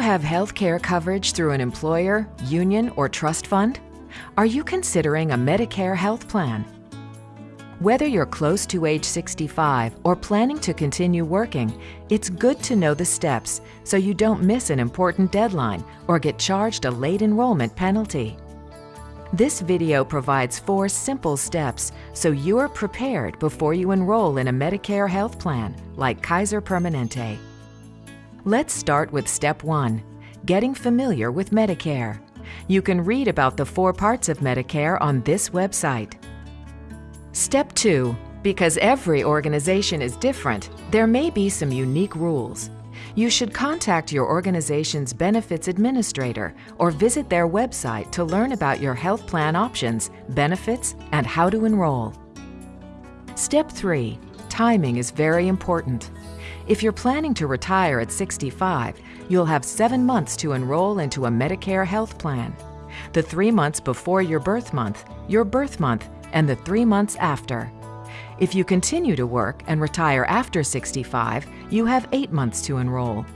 have health care coverage through an employer, union, or trust fund? Are you considering a Medicare health plan? Whether you're close to age 65 or planning to continue working, it's good to know the steps so you don't miss an important deadline or get charged a late enrollment penalty. This video provides four simple steps so you are prepared before you enroll in a Medicare health plan like Kaiser Permanente. Let's start with step one, getting familiar with Medicare. You can read about the four parts of Medicare on this website. Step 2. Because every organization is different, there may be some unique rules. You should contact your organization's benefits administrator or visit their website to learn about your health plan options, benefits, and how to enroll. Step 3. Timing is very important. If you're planning to retire at 65, you'll have seven months to enroll into a Medicare health plan. The three months before your birth month, your birth month, and the three months after. If you continue to work and retire after 65, you have eight months to enroll.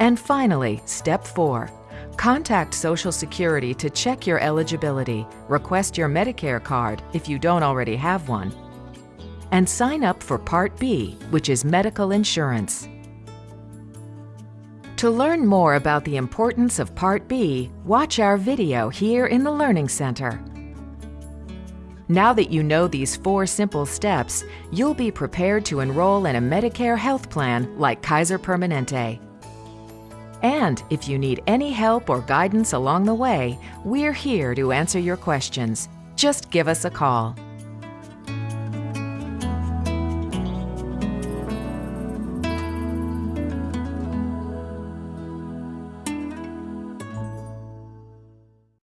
And finally, step four. Contact Social Security to check your eligibility, request your Medicare card if you don't already have one, and sign up for Part B, which is medical insurance. To learn more about the importance of Part B, watch our video here in the Learning Center. Now that you know these four simple steps, you'll be prepared to enroll in a Medicare health plan like Kaiser Permanente. And if you need any help or guidance along the way, we're here to answer your questions. Just give us a call.